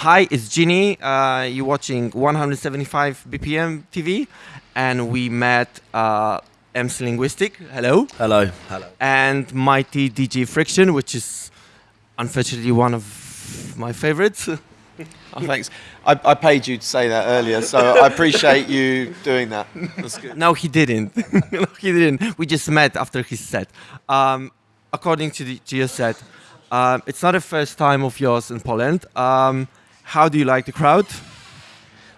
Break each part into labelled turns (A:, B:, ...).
A: Hi, it's Ginny. Uh, you're watching 175 BPM TV, and we met uh, MC Linguistic. Hello.
B: Hello. Hello.
A: And Mighty DJ Friction, which is unfortunately one of my favorites.
C: oh, thanks. I, I, paid you to say that earlier, so I appreciate you doing that. That's good.
A: No, he didn't. no, he didn't. We just met after his set. Um, according to, the, to your set, um, it's not the first time of yours in Poland. Um, how do you like the crowd?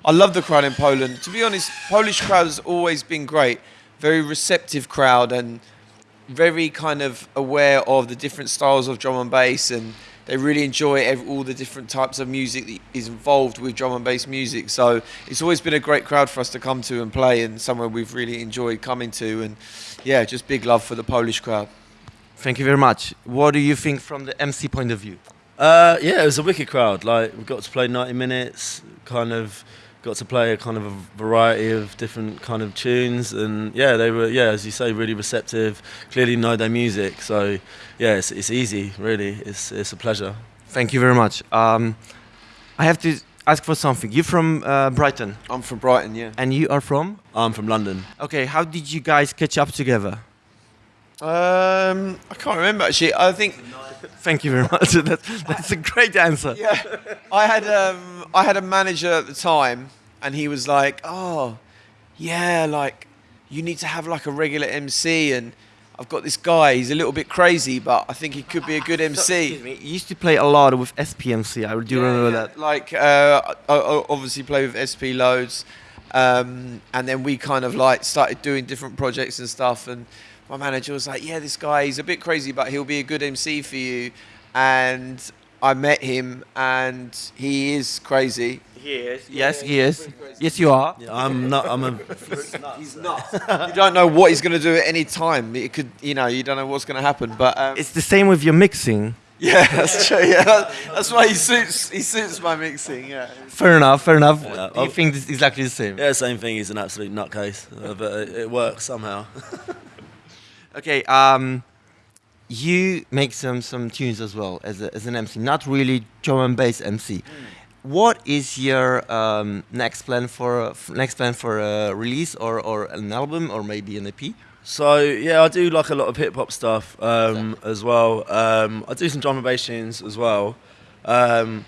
C: I love the crowd in Poland. To be honest, Polish crowd has always been great. Very receptive crowd and very kind of aware of the different styles of drum and bass and they really enjoy every, all the different types of music that is involved with drum and bass music. So it's always been a great crowd for us to come to and play and somewhere we've really enjoyed coming to and yeah, just big love for the Polish crowd.
A: Thank you very much. What do you think from the MC point of view?
B: Uh, yeah, it was a wicked crowd. Like we got to play 90 minutes, kind of got to play a kind of a variety of different kind of tunes, and yeah, they were yeah, as you say, really receptive. Clearly know their music, so yeah, it's, it's easy. Really, it's it's a pleasure.
A: Thank you very much. Um, I have to ask for something. You're from uh, Brighton.
C: I'm from Brighton, yeah.
A: And you are from?
B: I'm from London.
A: Okay, how did you guys catch up together?
C: Um, I can't remember actually. I think.
A: Thank you very much. that's, that's a great answer.
C: Yeah, I had um, I had a manager at the time, and he was like, "Oh, yeah, like you need to have like a regular MC, and I've got this guy. He's a little bit crazy, but I think he could be a good MC." So,
A: excuse me. You used to play a lot with SPMC. I do yeah, remember yeah. that.
C: Like, uh, I, I obviously play with SP loads, um, and then we kind of like started doing different projects and stuff, and my manager was like, "Yeah, this guy, he's a bit crazy, but he'll be a good MC for you." And I met him, and he is crazy.
A: He is. Yes, he is. Yes, you are.
B: Yeah, I'm not. I'm a.
C: he's not. you don't know what he's going to do at any time. It could, you know, you don't know what's going to happen. But um,
A: it's the same with your mixing.
C: Yeah, that's true. Yeah, that's why he suits. He suits my mixing. Yeah.
A: Fair enough. Fair enough. Yeah, Do you think it's exactly the same?
B: Yeah, same thing. He's an absolute nutcase, uh, but it, it works somehow.
A: Okay, um, you make some some tunes as well as, a, as an MC, not really drum and bass MC. Mm. What is your um, next plan for next plan for a release or, or an album or maybe an EP?
B: So yeah, I do like a lot of hip hop stuff um, as well. Um, I do some drum and bass tunes as well. Um,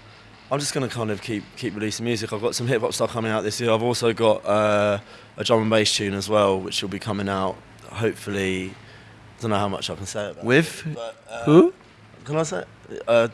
B: I'm just gonna kind of keep keep releasing music. I've got some hip hop stuff coming out this year. I've also got uh, a drum and bass tune as well, which will be coming out hopefully don't know how much I can say about
A: With?
B: It,
A: but, uh, Who?
B: Can I say? Uh,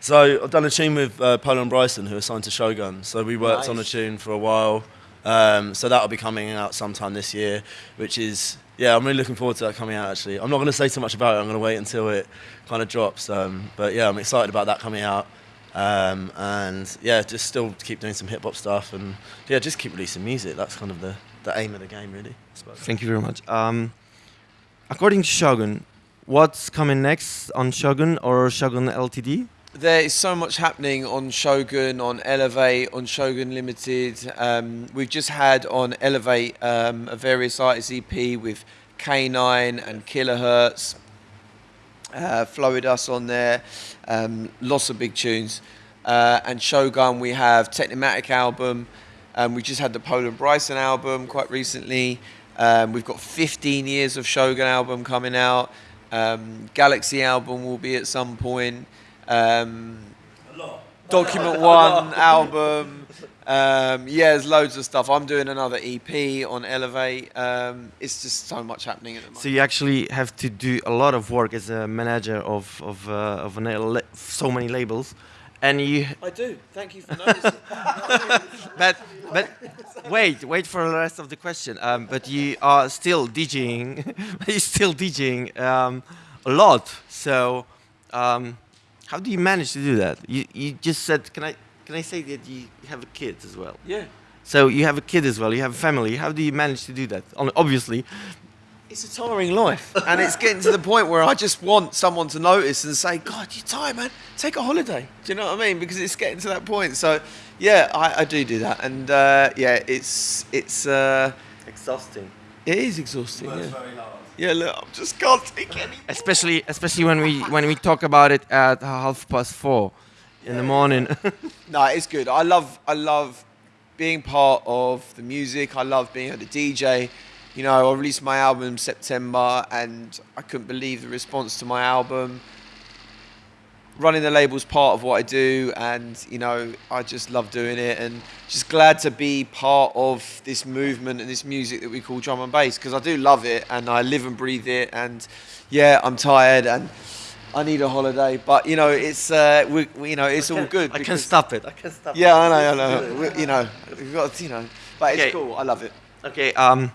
B: so I've done a tune with uh, Pola and Bryson, who are signed to Shogun. So we worked nice. on a tune for a while. Um, so that'll be coming out sometime this year, which is yeah, I'm really looking forward to that coming out. Actually, I'm not going to say too much about it. I'm going to wait until it kind of drops. Um, but yeah, I'm excited about that coming out. Um, and yeah, just still keep doing some hip hop stuff, and yeah, just keep releasing music. That's kind of the, the aim of the game, really.
A: Thank you very much. According to Shogun, what's coming next on Shogun or Shogun Ltd?
C: There is so much happening on Shogun, on Elevate, on Shogun Limited. Um, we've just had on Elevate um, a various artists EP with K9 and Kilohertz. Uh, Flowidus on there, um, lots of big tunes. Uh, and Shogun, we have Technimatic album. Um, we just had the Pola and Bryson album quite recently. Um, we've got 15 years of Shogun album coming out. Um, Galaxy album will be at some point. Um, Document One album. Um, yeah, there's loads of stuff. I'm doing another EP on Elevate. Um, it's just so much happening at the moment.
A: So you actually have to do a lot of work as a manager of of uh, of an, so many labels and you.
C: I do. Thank you for noticing.
A: but but wait wait for the rest of the question. Um, but you are still DJing. you're still DJing um, a lot. So um, how do you manage to do that? You you just said can I can I say that you have a kid as well?
C: Yeah.
A: So you have a kid as well. You have a family. How do you manage to do that? Obviously,
C: it's a tiring life. and it's getting to the point where I just want someone to notice and say, God, you're tired, man. Take a holiday. Do you know what I mean? Because it's getting to that point. So, yeah, I, I do do that. And, uh, yeah, it's, it's uh,
A: exhausting.
C: It is exhausting. yeah. Yeah, look, I just can't take any.
A: Especially, especially when we when we talk about it at half past four. in the morning.
C: No, it's good. I love I love being part of the music. I love being a DJ. You know, I released my album in September, and I couldn't believe the response to my album. Running the label's part of what I do, and you know, I just love doing it, and just glad to be part of this movement and this music that we call drum and bass because I do love it, and I live and breathe it, and yeah, I'm tired and. I need a holiday, but you know it's uh, we, we, you know it's all good.
A: I can
C: because-
A: stop it. I can stop it.
C: yeah, I know, I know. We, you know, we've got, you know, but it's
A: Okay.
C: cool. I love it.
A: Okay. Um,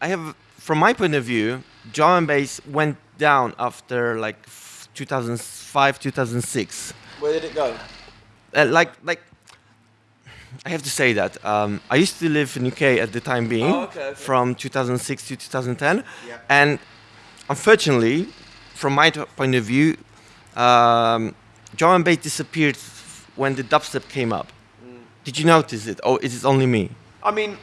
A: I have, from my point of view, drum and bass went down after like 2005, 2006.
C: Where did it go?
A: Uh, like, like, I have to say that um, I used to live in UK at the time being,
C: Oh, okay, okay.
A: from 2006 to 2010,
C: Yeah.
A: and unfortunately, from my t- point of view, um, drum and bass disappeared when the dubstep came up.
C: Mm.
A: Did you notice it, or is it only me?
C: I mean,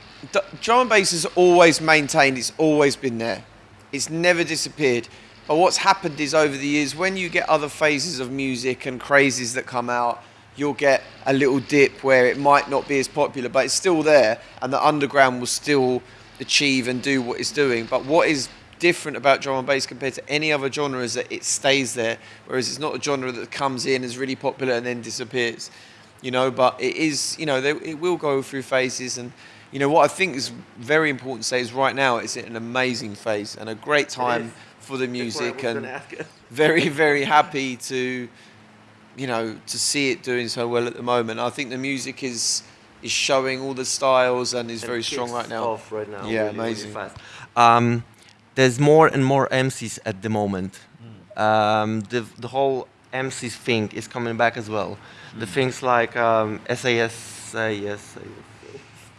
C: drum and bass has always maintained. It's always been there. It's never disappeared. But what's happened is over the years, when you get other phases of music and crazes that come out, you'll get a little dip where it might not be as popular, but it's still there, and the underground will still achieve and do what it's doing. But what is different about drum and bass compared to any other genre is that it stays there, whereas it's not a genre that comes in, is really popular, and then disappears. You know, but it is, you know, they, it will go through phases, and you know what I think is very important to say is right now it's an amazing phase and a great time for the music, and very, very happy to, you know, to see it doing so well at the moment. I think the music is is showing all the styles and is very strong right now.
A: Off right now.
C: Yeah,
A: really, really
C: amazing.
A: fast. Um, there's more and more MCs at the moment.
C: Hmm.
A: Um, the the whole MC thing is coming back as well. The
C: Hmm.
A: things like um, SAS, yes,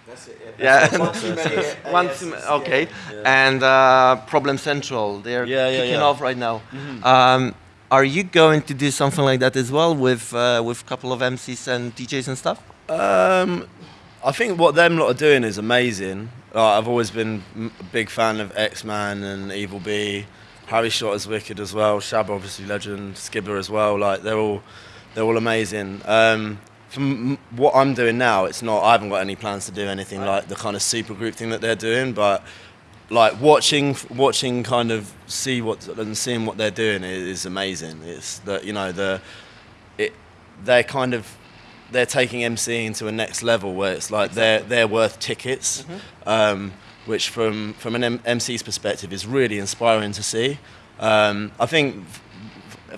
C: That's it.
A: yeah,
C: One too many
A: One too ma- okay,
B: Yeah.
A: and uh, Problem Central. They're
B: Yeah, yeah,
A: kicking off right now. Um, are you going to do something like that as well with uh, with a couple of MCs and DJs and stuff?
B: Um, I think what them lot are doing is amazing. Like, I've always been a big fan of Eksman and Evil B. Harry Shotta is wicked as well. Shab obviously legend. Skibber as well. Like they're all they're all amazing. Um, from what I'm doing now, it's not. I haven't got any plans to do anything like the kind of super group thing that they're doing, but like watching watching kind of see what and seeing what they're doing is, is amazing. It's that you know the it they're kind of they're taking MCing to a next level where it's like they're they're worth tickets, um, which from from an M- MC's perspective is really inspiring to see. Um, I think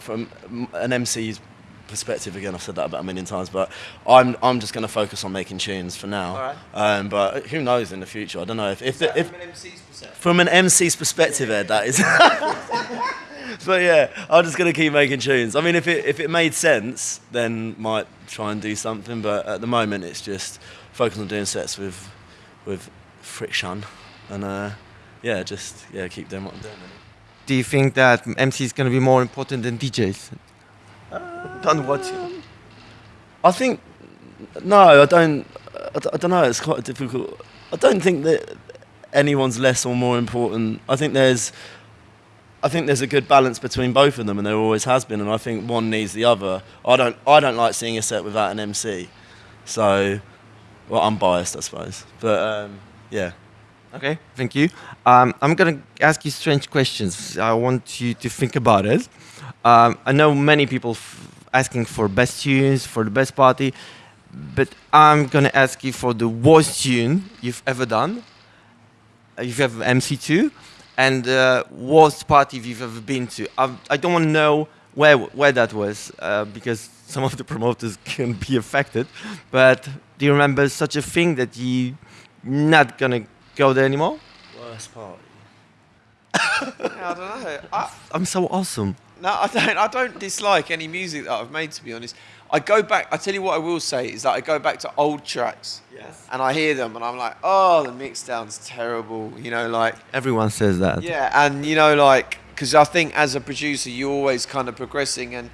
B: from an MC's perspective again I've said that about a million times but I'm I'm just going to focus on making tunes for now
A: Alright.
B: um, but who knows in the future I don't know if if, the, if
C: From an MC's perspective.
B: from an MC's perspective, Ed, that is. but yeah, I'm just gonna keep making tunes. I mean, if it if it made sense, then might try and do something. But at the moment, it's just focus on doing sets with with friction, and uh, yeah, just yeah, keep doing what I'm doing.
A: Do you think that MC is going to be more important than DJs? Don't watch it.
B: I think no, I don't. I, I don't know. It's quite difficult. I don't think that anyone's less or more important. I think there's. I think there's a good balance between both of them, and there always has been. And I think one needs the other. I don't. I don't like seeing a set without an MC. So, well, I'm biased, I suppose. But um, yeah.
A: Okay, thank you. Um, I'm gonna ask you strange questions. I want you to think about it. Um, I know many people asking for best tunes for the best party, but I'm gonna ask you for the worst tune you've ever done. Uh, You've ever MC to, and uh, worst party you've ever been to. I, I don't want to know where where that was uh, because some of the promoters can be affected. But do you remember such a thing that you not gonna go there anymore?
B: Worst party.
C: Yeah, I don't know. I,
A: I'm so awesome.
C: No, I don't. I don't dislike any music that I've made. To be honest, I go back. I tell you what, I will say is that I go back to old tracks.
A: Yes.
C: And I hear them, and I'm like, oh, the mix down's terrible. You know, like
A: Everyone says that.
C: yeah, and you know, like because I think as a producer, you're always kind of progressing and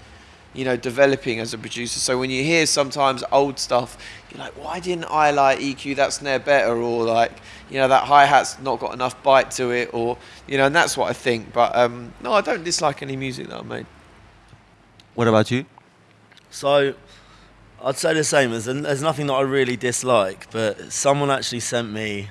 C: you know developing as a producer. So when you hear sometimes old stuff, you're like, why didn't I like EQ that snare better, or like you know that hi hat's not got enough bite to it, or you know, and that's what I think. But um, no, I don't dislike any music that I made.
A: What about you?
B: So, I'd say the same. There's, there's nothing that I really dislike, but someone actually sent me.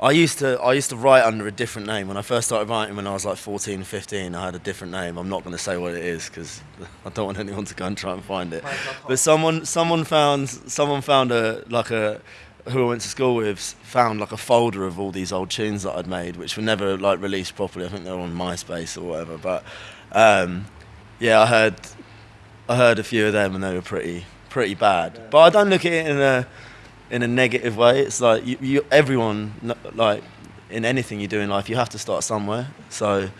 B: I used to I used to write under a different name when I first started writing when I was like 14, 15. I had a different name. I'm not going to say what it is because I don't want anyone to go and try and find it. But someone someone found someone found a like a who I went to school with found like a folder of all these old tunes that I'd made, which were never like released properly. I think they were on MySpace or whatever. But um, yeah, I heard I heard a few of them and they were pretty pretty bad. Yeah. But I don't look at it in a in a negative way. It's like you, you everyone like in anything you do in life, you have to start somewhere. So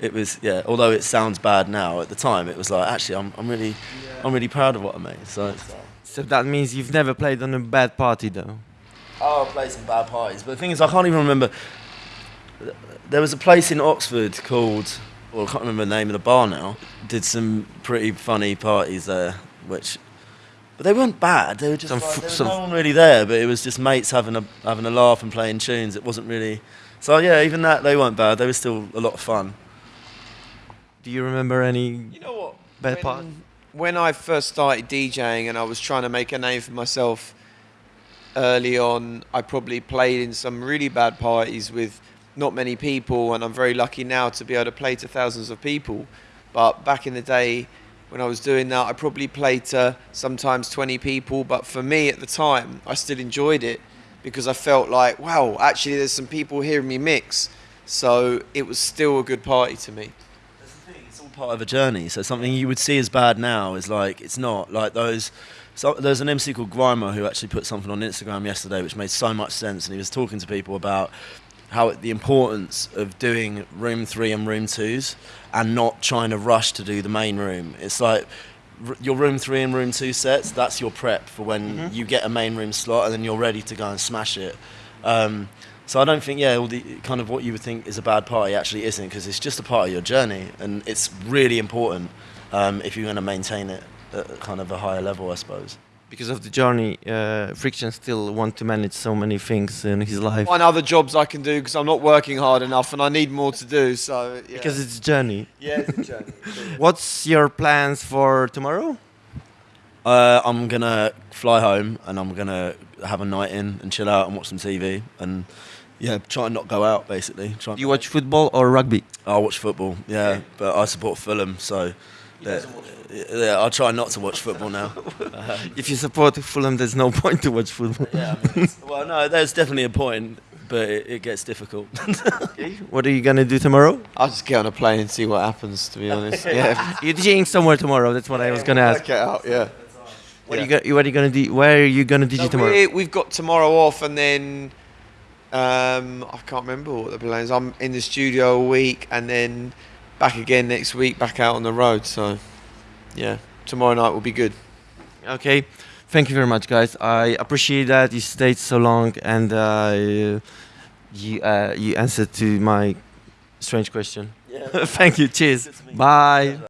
B: it was yeah. Although it sounds bad now, at the time it was like actually I'm I'm really yeah. I'm really proud of what I made. So.
A: So that means you've never played on a bad party though.
B: Oh, I played some bad parties, but the thing is, I can't even remember. There was a place in Oxford called, well, I can't remember the name of the bar now. Did some pretty funny parties there, which but they weren't bad. They were just like, there was no one really there, but it was just mates having a having a laugh and playing tunes. It wasn't really. So yeah, even that they weren't bad. They were still a lot of fun.
A: Do you remember any?
C: You know what?
A: Bad when, part?
C: When I first started DJing and I was trying to make a name for myself early on, I probably played in some really bad parties with not many people, and I'm very lucky now to be able to play to thousands of people. But back in the day, when I was doing that. I probably played to sometimes 20 people, but for me at the time, I still enjoyed it because I felt like, wow, actually, there's some people hearing me mix. So it was still a good party to me.
B: Part of a journey. So something you would see as bad now is like, it's not. Like those. So there's an MC called Grimer who actually put something on Instagram yesterday which made so much sense, and he was talking to people about how the importance of doing room three and room twos and not trying to rush to do the main room. It's like your room three and room two sets, that's your prep for when mm-hmm. you get a main room slot and then you're ready to go and smash it. Um, so I don't think, yeah, all the kind of what you would think is a bad party actually isn't because it's just a part of your journey and it's really important um, if you're going to maintain it at kind of a higher level, I suppose
A: because of the journey, uh, Friction still want to manage so many things in his life.
C: Find other jobs I can do because I'm not working hard enough and I need more to do. So
A: yeah. because it's a journey.
C: Yeah, it's a journey.
A: What's your plans for tomorrow?
B: Uh, I'm gonna fly home and I'm gonna have a night in and chill out and watch some TV and yeah, try and not go out basically.
A: Try you watch football or rugby?
B: I watch football, yeah, but I support Fulham, so. Yeah, yeah, I'll try not to watch football now.
A: if you support Fulham, there's no point to watch football.
B: yeah, I mean, well, no, there's definitely a point, but it, it gets difficult.
A: okay. What are you gonna do tomorrow?
C: I'll just get on a plane and see what happens. To be honest, yeah.
A: You're DJing somewhere tomorrow. That's what I was gonna ask.
C: Get out, yeah.
A: What yeah. are you, what are you gonna do? Where are you gonna DJ so tomorrow?
C: We, have got tomorrow off, and then um, I can't remember what the plan is. I'm in the studio a week, and then back again next week, back out on the road. So, yeah, tomorrow night will be good.
A: Okay, thank you very much, guys. I appreciate that you stayed so long and uh, you uh, you answered to my strange question. Yeah. thank you. Cheers. Bye.